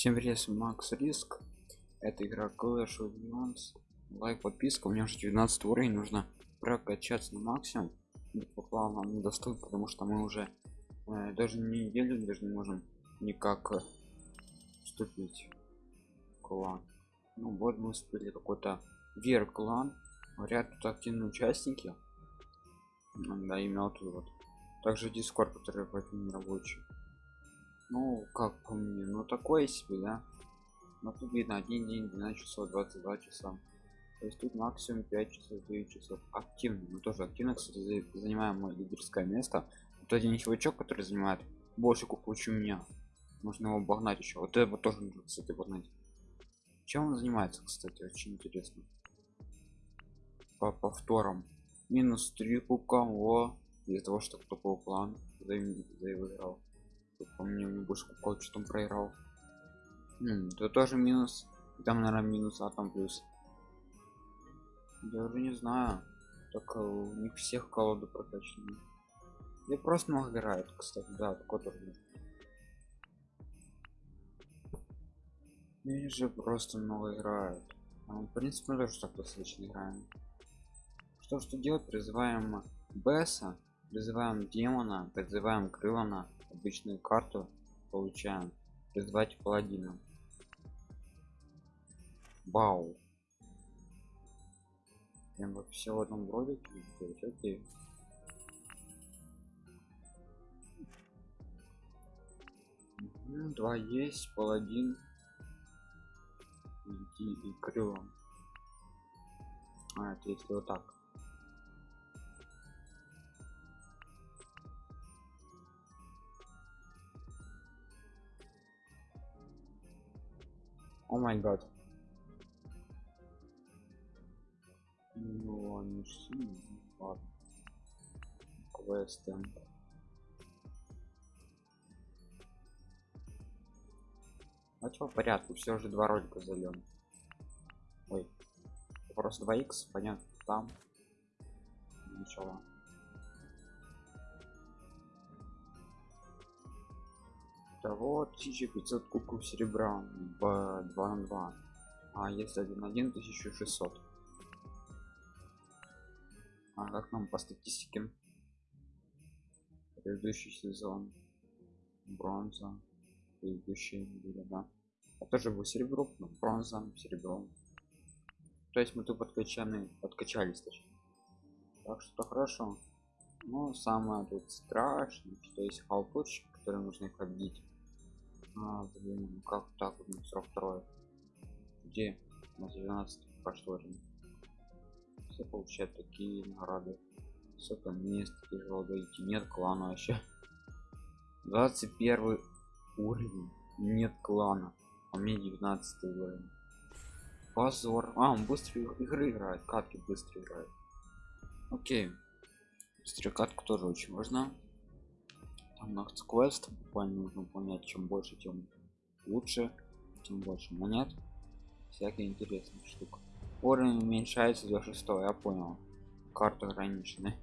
Всем привет, Макс Риск. Это игра Clash of Clans. Лайк, подписка. У меня уже 19 уровень, нужно прокачаться на максимум. По планам недоступен, потому что мы уже э, даже неделю даже не можем никак э, вступить в клан. Ну вот мы успели какой-то вер клан. Говорят, тут активные участники. Да, именно тут вот. Также дискорд, который не рабочий ну как по мне ну такое себе да. Но тут видно один день 12 часов 22 часа. То есть тут максимум 5 часов 9 часов. Активно мы тоже активно кстати занимаем мое лидерское место. Вот один чувачок который занимает больше куку чем меня. Можно его обогнать еще. Вот это тоже нужно кстати обогнать. Чем он занимается кстати очень интересно. По повторам. Минус 3 кубка о из-за того что кто план заиграл помню не больше кукол что там проиграл. Это тоже минус. Там наверное минус а там плюс. Я уже не знаю. Э, у них всех колоды прокачаны я просто много играют кстати да такой они же просто много играют. А, в принципе мы тоже так достаточно играем. Что что делать? Призываем бесса призываем демона призываем крылана обычную карту получаем. Призвать паладина бау прям вот все в одном ролике окей. Два есть паладин. И, и крылом а это если вот так о май гад. Ну сильные ладно. Квесты. А чё в порядке все же два ролика зальем ой просто 2 х понятно там. Начало того 1500 кубков серебра в 2 на 2 а если 1 1 1600 а как нам по статистике? Предыдущий сезон. Бронза. Предыдущие были да. А тоже был серебро но бронза серебром то есть мы тут подкачаны подкачались точнее. Так что хорошо. Но самое тут страшное что есть халпочки которые нужно их а, блин, ну как так вот 42 где? На 12 прошло время все получают такие награды. Сколько мест тяжело дойти. Нет клана вообще. 21 уровень. Нет клана. А мне 19 уровень. Позор. А он быстро игры играет. Катки быстро играет окей. Быстрая катка тоже очень важна там квест буквально нужно выполнять чем больше тем лучше тем больше монет. Всякие интересные штук уровень уменьшается до 6 я понял. Карта ограничены.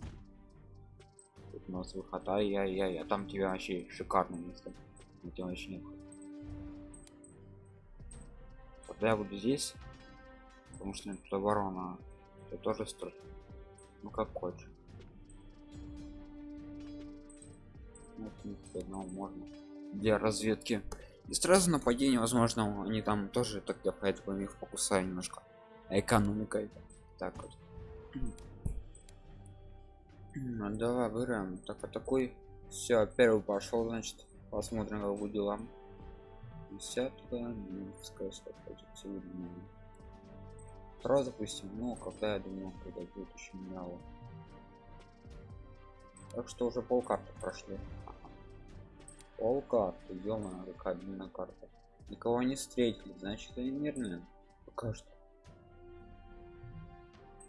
Тут у нас выход ай яй яй а там тебя вообще шикарное место. Где вообще нет. Тогда я буду здесь потому что тут оборона это тоже стоит ну как хочешь ну, в принципе, одного можно для разведки. И сразу нападение возможно они там тоже тогда поэтому их покусаю немножко. Экономика так вот. Ну, давай выбираем. Так а такой все первый пошел значит. Посмотрим как будет дела. Десятка сразу запустим ну когда я думаю когда будет очень мало так что уже полкарты прошли пол карты -мо, какая длинная карта. Никого не встретили значит они мирные. Пока что.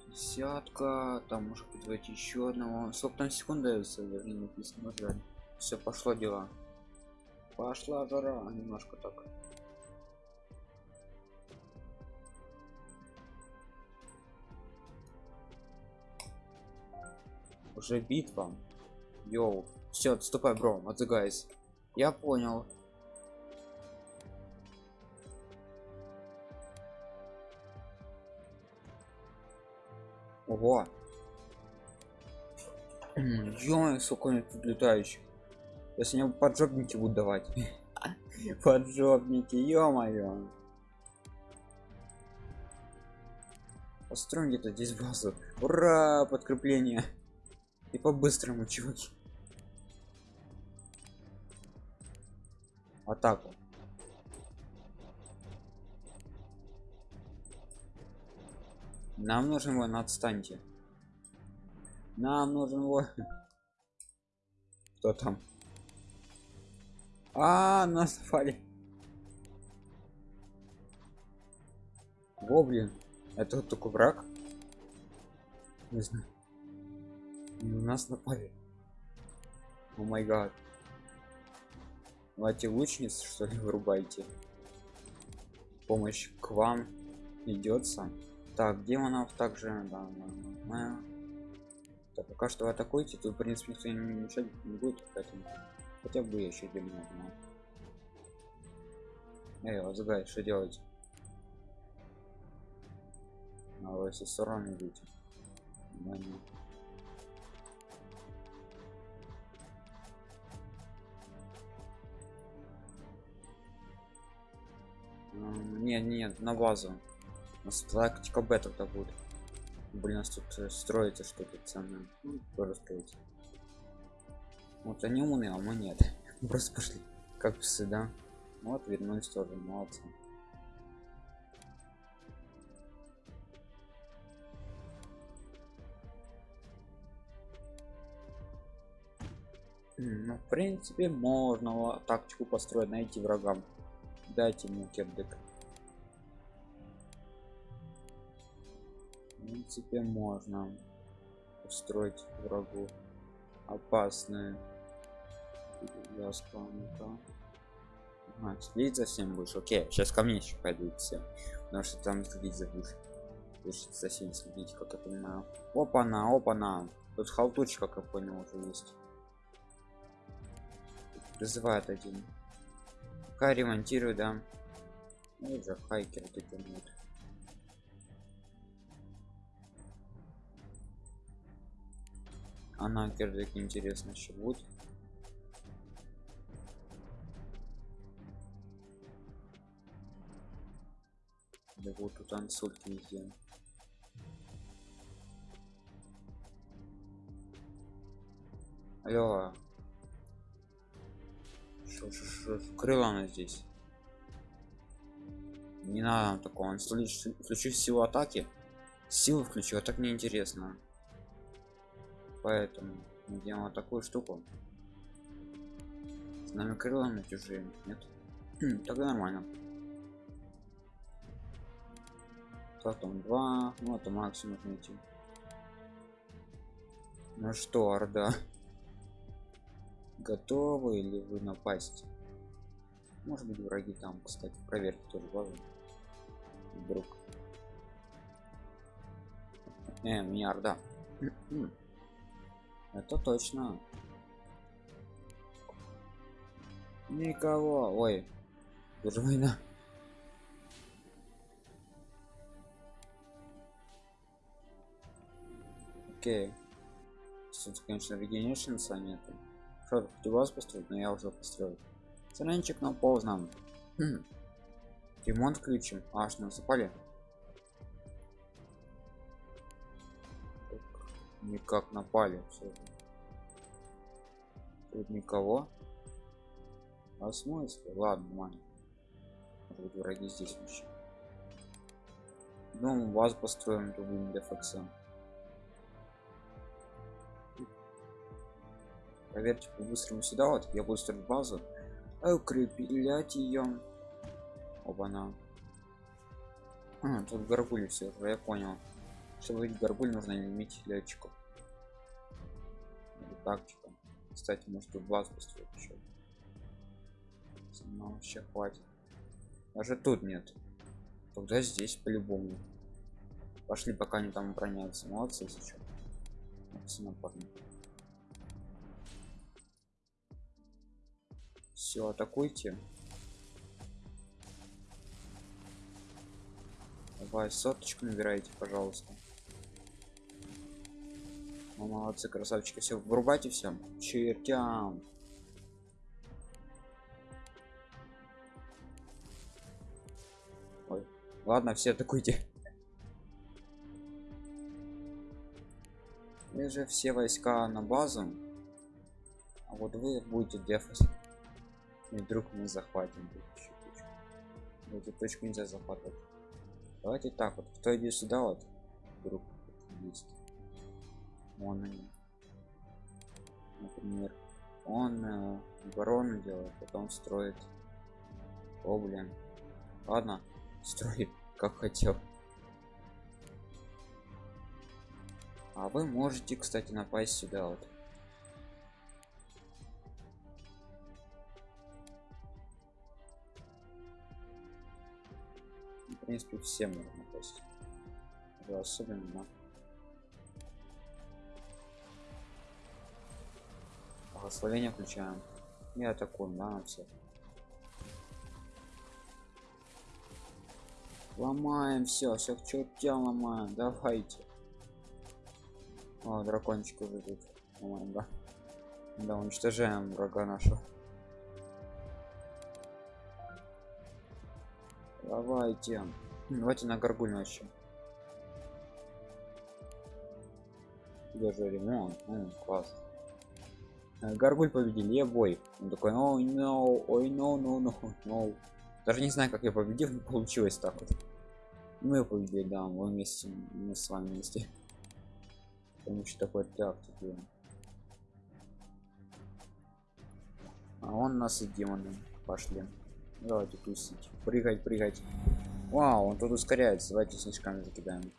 Десятка там может быть давайте еще одного. Сколько там секунд дается? Даже не написано жаль все пошло дела. Пошла жара немножко так. Уже битва. Йоу. Все отступай бро отзыгайся я понял. Ого. Ё, сколько они тут летающих. Если мне поджопники будут давать. поджопники, ё-моё. Построим где-то здесь базу. Ура, подкрепление. И по-быстрому, чуваки. Атаку. Нам нужен его, отстаньте. Нам нужен его. Кто там? А, нас напали. Во, блин. Это вот такой враг? Не знаю. На нас напали. О май гад. Давайте лучниц, что ли, вырубайте. Помощь к вам идется. Так, демонов также, да, да. Так, пока что вы атакуете, тут, в принципе, никто не мешать не будет, поэтому хотя бы еще демонов, но... Эй, Азгай, что делать? А вы со стороны нет. Нет, на базу. Нас тактика б тогда будет. Блин нас тут э, строится что-то ценное. Ну, строить вот они умные а мы нет. Просто пошли как псы да? Вот вернулись тоже молодцы. Ну в принципе можно тактику построить найти врагам дайте мне кирдык. Принципе можно устроить врагу опасные вязка а, следить за всем будешь? Окей сейчас ко мне еще пойдут все. Потому что там следить за будешь. Будешь за всем следить как я понимаю. Опа на опа на тут халтурчик как я понял уже есть. Призывает один пока ремонтирую да. Ну уже хайкер тут нет она кирдык интересно еще будет? Да вот тут ансульки везде алло шо, шо, шо, крыла она здесь. Не надо такого. Он включив силу атаки силу включил а так неинтересно поэтому мы делаем вот такую штуку. С нами крылами чужие нет? Хм, тогда нормально. Потом два ну это максимум найти. Ну что орда готовы или вы напасть? Может быть враги там кстати проверьте тоже базу вдруг. Э, меня это точно. Никого. Ой уже война окей. Тут конечно регенершнса нету что хоть у вас построить но я уже построил. Саранчик на поздно хм. ремонт включим аж насыпали никак напали все тут никого. А смысл ладно мань вот враги здесь вообще. Ну вас построим то будем дефакс проверьте по-быстрому сюда вот я строить базу. А укреплять ее оба на. А, тут горгули все я понял. Чтобы быть горгуль нужно иметь летчиков. Тактика кстати может тут глаз построить еще но вообще хватит. Даже тут нет. Тогда здесь по-любому. Пошли пока они там бронятся. Молодцы сейчас все атакуйте давай соточку набирайте пожалуйста Ну, молодцы, красавчики. Все, врубайте все. Чертям. Ой. Ладно, все атакуйте. Вы же все войска на базу. А вот вы будете дефать. И вдруг мы захватим эту точку. Эту точку нельзя захватывать. Давайте так вот. Кто идет сюда вот? Вдруг есть. Вон они. Например, он э, оборону делает, потом строит. О, блин. Ладно, строит, как хотел. А вы можете, кстати, напасть сюда вот. Принципе, все можно напасть. Да, особенно благословение включаем. И атакуем да, на всех. Ломаем все все к чертям ломаем. Давайте. О, дракончик уже ломаем, да. Да уничтожаем врага нашего давайте давайте на горгуль начнем даже ремонт ну, класс Э, Гаргуль победил, я бой. Он такой, ой, no, ой, no, no, no, no. Даже не знаю, как я победил, но получилось так вот. Мы победили, да, мы вместе, мы с вами вместе. Потому что такой тактики. А он нас и демоны пошли. Давайте тусить. Прыгать, прыгать. Вау, он тут ускоряется. Давайте снежками закидаем.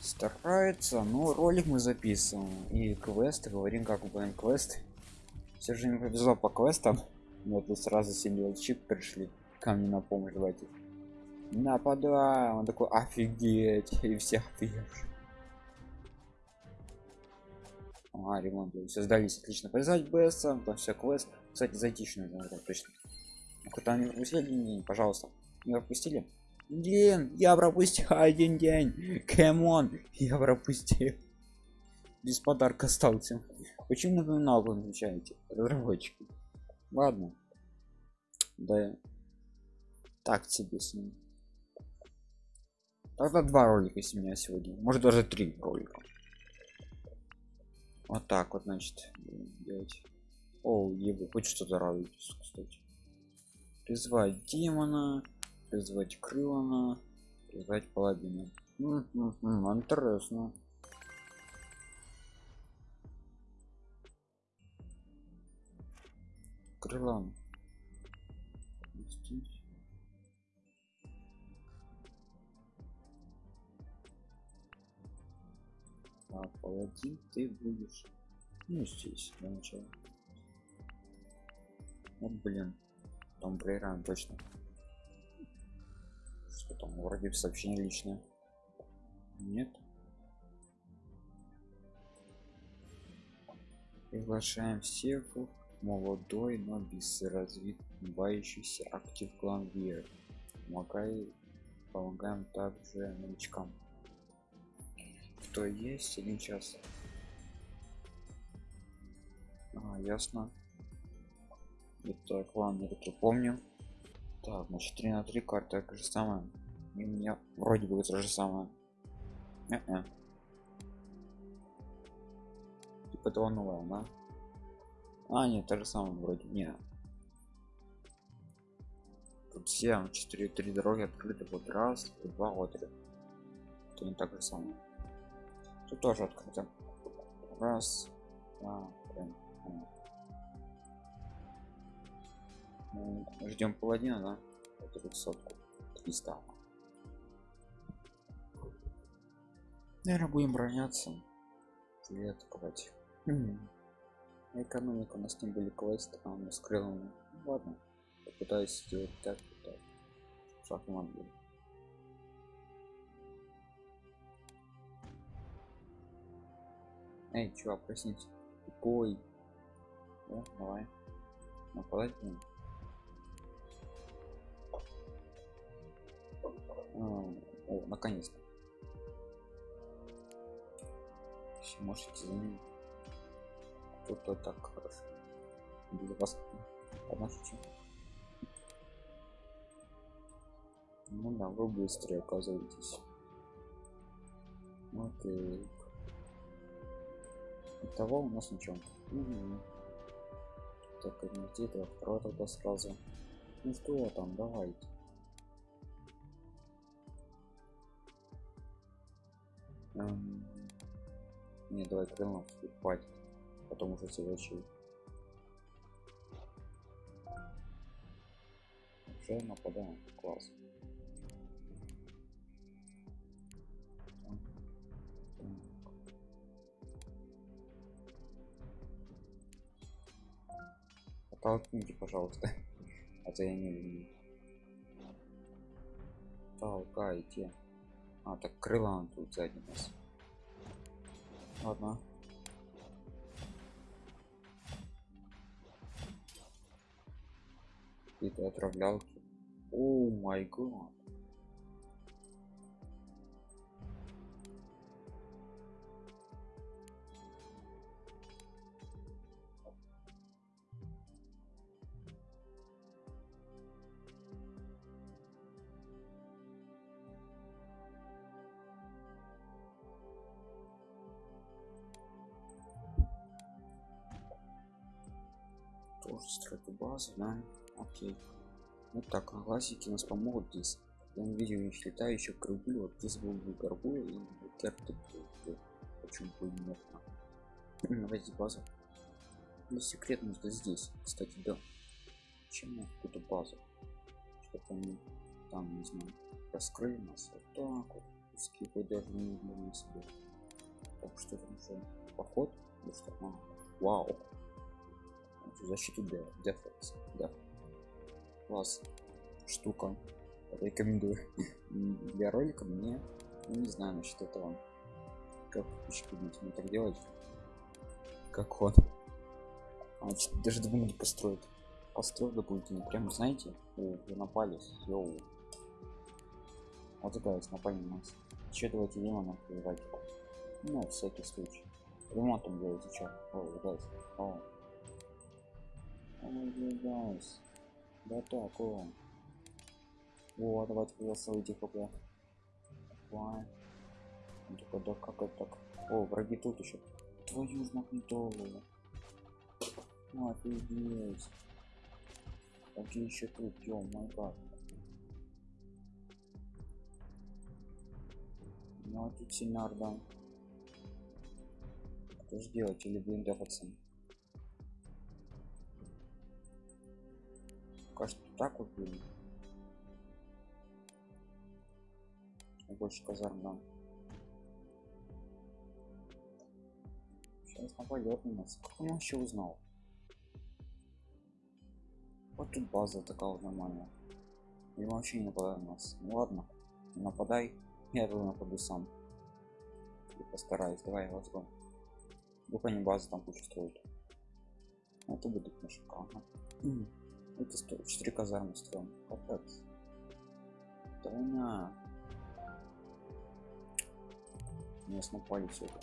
старается но ролик мы записываем. И квесты говорим как будем квест все же не повезло по квестам. Вот тут сразу символчик пришли ко мне на помощь. Давайте. Нападай он такой офигеть. И все офигевшие а, ремонт. Все сдались. Отлично. Полезать беса там все квест кстати зайти еще нужно точно куда не пропустили пожалуйста не пропустили Блин, я пропустил один день. Кэмон, я пропустил. Без подарка остался. Почему напоминал вы отвечаете? Разработчики. Ладно. Да. Так тебе с ним. Тогда два ролика с меня сегодня. Может даже три ролика. Вот так вот, значит, делать. О, хоть что-то радуйтесь, кстати. Призвать демона призвать крылана призвать паладина. Интересно. Крылан. А паладин ты будешь. Ну здесь для начала вот блин там проиграем точно. Что там вроде сообщение личное. Нет. Приглашаем всех. Молодой но безразвивающийся актив клан вир помогай помогаем также новичкам. Кто есть? Один час. А, ясно это клан я таки помню так, значит 3 на 3 карта так же самое. И у меня вроде бы то же самое. Э -э. Типа того новое, да? А, нет, то же самое вроде. Не. Тут все 4 3 дороги открыты. Вот раз, два, вот. Это не так же самое. Тут тоже открыто. Раз, два, три. Ждем паладина да? Вот сотку 300 наверное будем броняться или атаковать экономика у нас не были квест а мы скрыл ну, ладно попытаюсь сделать так так. Шахмат эй чувак проснись. Тупой да, давай. Нападать будем наконец-то можете за ним. Тут-то так хорошо. Для вас помощите. Ну да, вы быстрее оказываетесь. Окей. Итого у нас ничего. Угу. Так, где то второй тогда сразу. Ну что там, давайте. Не, давай крылом хватит. Потом уже следующий. Уже нападаем. Класс. Толкните, пожалуйста. То я не. Толкайте. А, так крыла он тут сзади нас. Ладно. Какие-то отравлялки. О май гад. Да окей. Вот так а глазики нас помогут здесь. Я не видел их летающих горгуль вот здесь был бы горгуль и керты почему бы нет давайте базу или секретно что здесь кстати да. Чем какую-то базу чтобы они там не знаю раскрыли нас вот так вот. Хоть даже не для себе. Так что там уже поход ну что вау защиту для дефлекс да. Класс штука. Рекомендую. Для ролика мне ну, не знаю насчет этого. Как будете мне так делать? Как он а, даже думаю построить построил дополнительно прям знаете вы напали йоу вот такая напали на нас. Че давайте демонов воевать ну всякий случай. Ремонтом делайте что о, о гайс да так о. О давайте голосуйте хп Давай. только да как это так? О враги тут еще. Твою знакомую ну офигеть. Какие еще тут? Ё мой гад. Ну а тут синар да. Что же делать или блиндоваться кажется так вот были больше казарм нам. Сейчас нападет на нас как он вообще узнал? Вот тут база такая вот нормальная. И вообще не нападает на нас. Ну ладно нападай. Я тут нападу сам. И постараюсь. Давай вот go. Вдруг они базы там кучу строят. Это будет на шикарно это стоит 4 казармы строим капец. Тройня нас напали все это.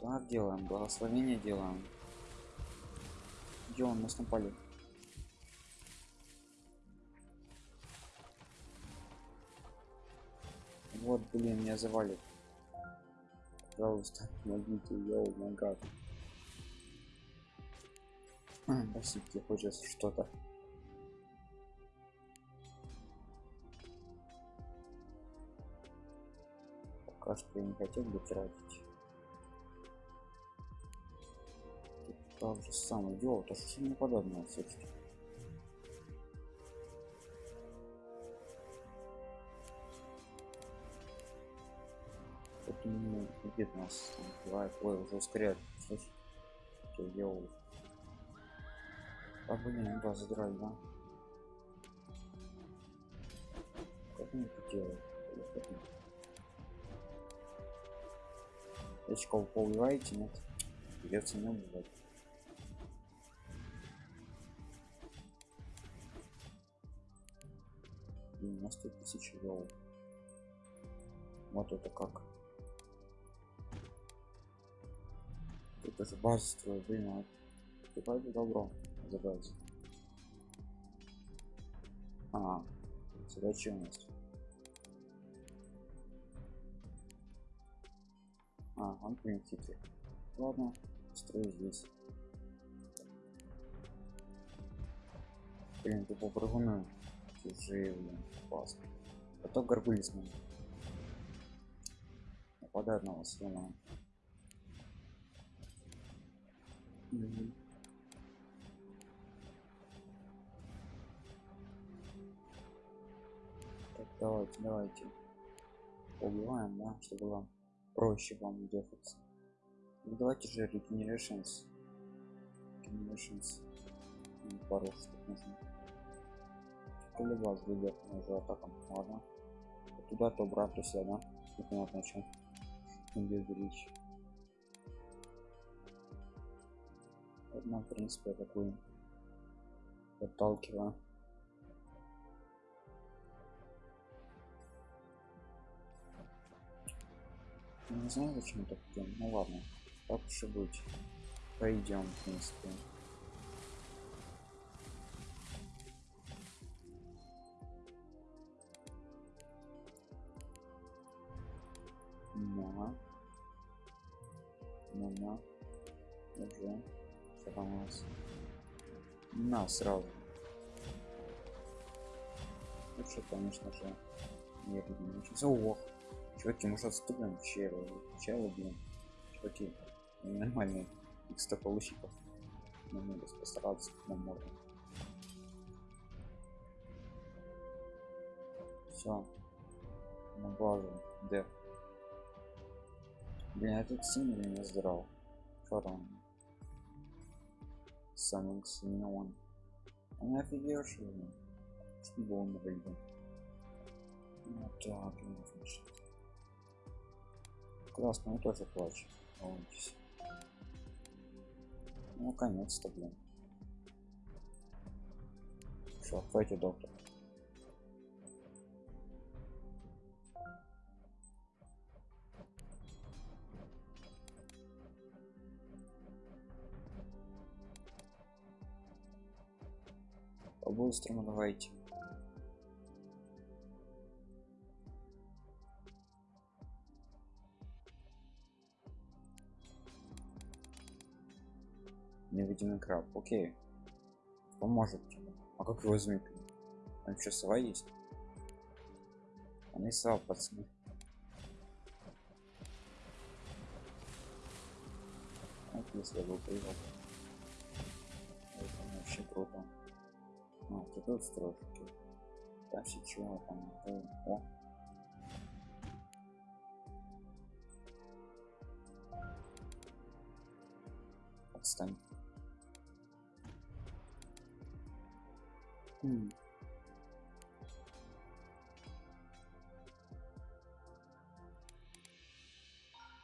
Как делаем. Благословение делаем. Где он? Нас напали вот блин меня завалит. Пожалуйста помогите. Йоу май гад Спасибо, хочет что-то. Пока что я не хотел бы тратить. Тут так же самое. Йоу, то что не подобное все-таки. Это не где нас убивает. Ой, уже ускоряет. Слышь? Йоу. А блин, да, задрали, да? Как это делают? Очков поубиваете, нет? Придется не убивать. Блин, на 100 тысяч йоу. Вот это как. тоже базу строю блин а какое добро забрать а задача у нас? А он примитивный. Ладно строю здесь. Блин тупо прыгуны чужие блин классно. Потом горгули с ним нападают на вас давайте давайте. Убиваем да чтобы вам проще вам дефаться ну, давайте же regenerations. Regenerations. Пару штук нужно. Или вас ведет уже атакам ладно туда то обратно сюда да? Непонятно чем без речь одна в принципе такую отталкиваю не знаю зачем так идем ну ладно так уж быть пойдем в принципе. Ну, на. Уже. Что там нас? На, сразу. Лучше, конечно же, не начался. Ох, чуваки, может отступим? Челы, челы, блин. Чуваки, нормальные x получиков. Нам надо постараться как нам можно. Все. На базу. Деф. Блин, этот синий не здрав. Что там? Самый синий он. Он офигевший, блин. Что было на выйдет? Ну так, ну, он тоже плачет. Ну, конец-то, блин. Что, хватит доктор. по-быстрому давайте невидимый краб окей. Поможет а как его возьми там что сова есть. Они сова пацаны вот если бы привел это вообще круто. А, ты тут строишь окей. там чего там о отстань хм.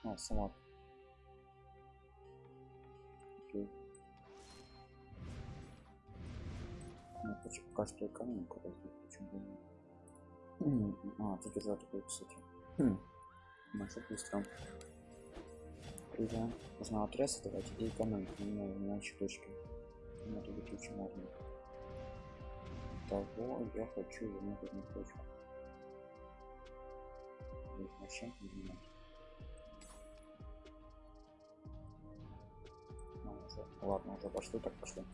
А, сама. Окей. Ну, пока что экономику развить, почему бы нет. А, тут уже такой, кстати. Хм. Машу быстро. Или можно отрез давать и экономику, но иначе точки. Надо быть очень можно. Того я хочу вернуть одну точку. Зачем изменять? Ну, уже, ладно, уже пошло, так пошло.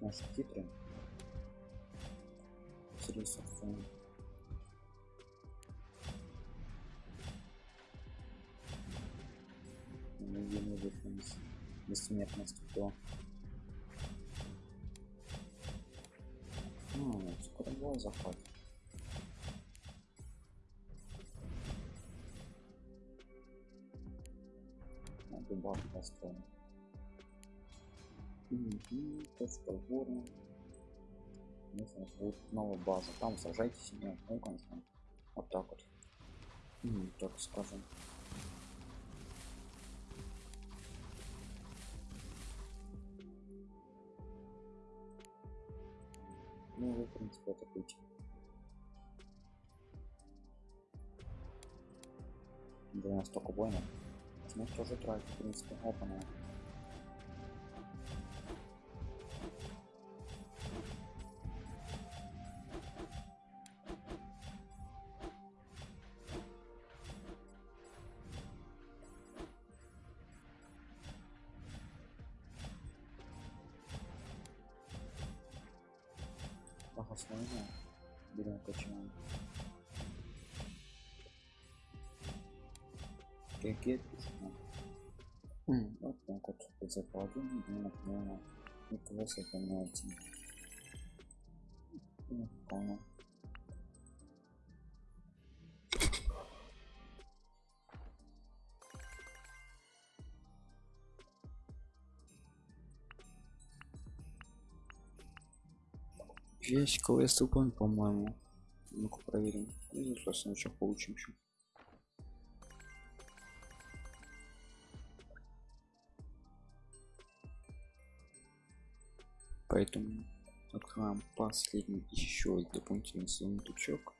Может хитрый. Интересно, фон. Невидимый выход. Бессмертность кто? Ну, скоро бой захват. Надо баб построить. Угу, точка у будет новая база. Там сажайтесь и ну, конечно. Вот так вот. Ну, так скажем. Ну, в принципе, это путь. Для нас только воинов. Значит, уже тратить, в принципе, опана. Вот закладываем и например и просто поменяйте вполне Есть квест выполнен, по-моему. Ну-ка проверим. И просто ничего получим еще. Поэтому открываем последний еще дополнительный сундучок.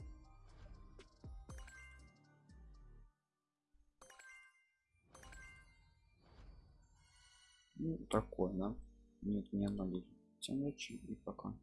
Ну, такой, да? Нет, не одно Всем удачи и пока.